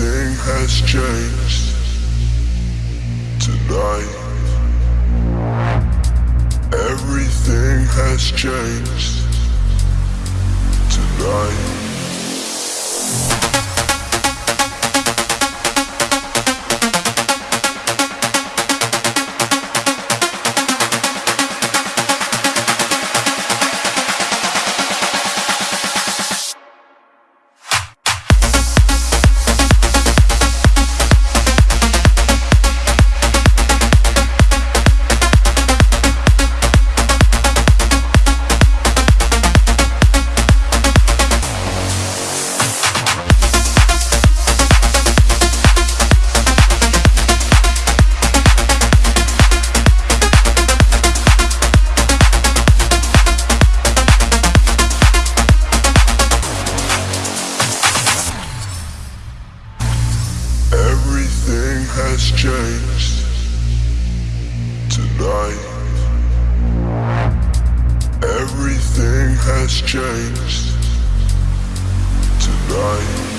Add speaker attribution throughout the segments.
Speaker 1: Everything has changed tonight. Everything has changed has changed tonight. Everything has changed tonight.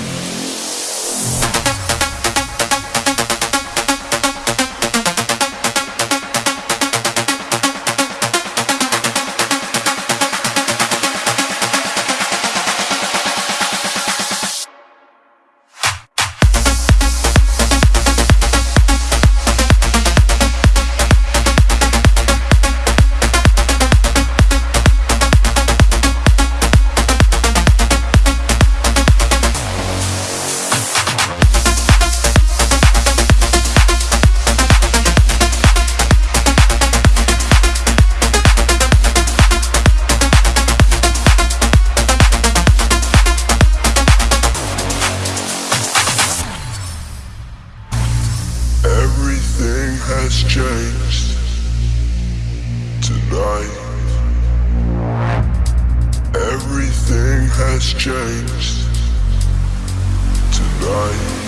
Speaker 1: Has changed tonight. Everything has changed tonight.